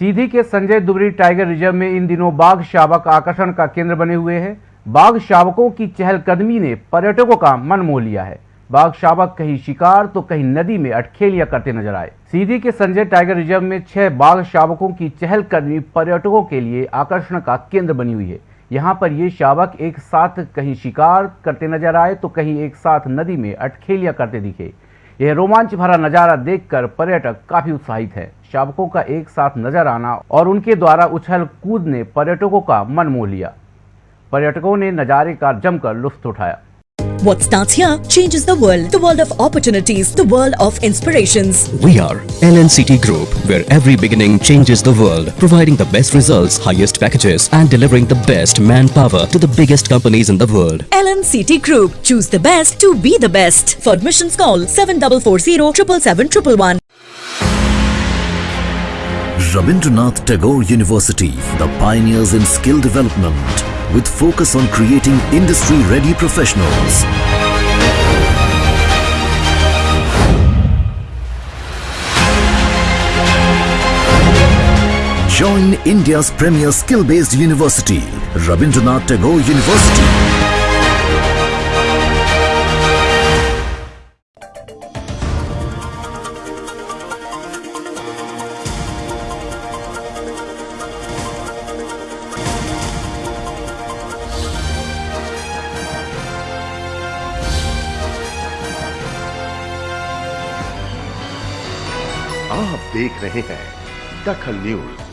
सीधी के संजय दुबरी tiger reserve में इन दिनों बाघ शावक आकर्षण का केंद्र बने हुए हैं। बाघ शावकों की चहलकदमी ने पर्यटकों का मन मोह लिया है। बाघ शावक कहीं शिकार तो कहीं नदी में अटखेलिया करते नज़र आए। सीधी के संजय टाइगर रिज़र्व में छह बाघ शावकों की चहलकदमी पर्यटकों के लिए आकर्षण का केंद्र बनी हुई है। यहाँ पर ये शावक एक साथ कहीं शिकार करते नज़र आए तो कहीं एक साथ नदी में अटखेलिया करते दिखे। यह रोमांच भरा नज़ारा देखकर पर्यटक काफ़ी उत्साहित है। शावकों का एक साथ नज़र आना और उनके द्वारा उछल कूद ने पर्यटकों का मन मोह लिया पर्यटकों ने नजारे का जमकर लुत्फ उठाया What starts here changes the world. The world of opportunities, the world of inspirations. We are LNCT Group, where every beginning changes the world, providing the best results, highest packages, and delivering the best manpower to the biggest companies in the world. LNCT Group. Choose the best to be the best. For admissions call 7440 777 Rabindranath Tagore University, the pioneers in skill development, with focus on creating industry-ready professionals. Join India's premier skill-based university, Rabindranath Tagore University. आप देख रहे हैं दखल news.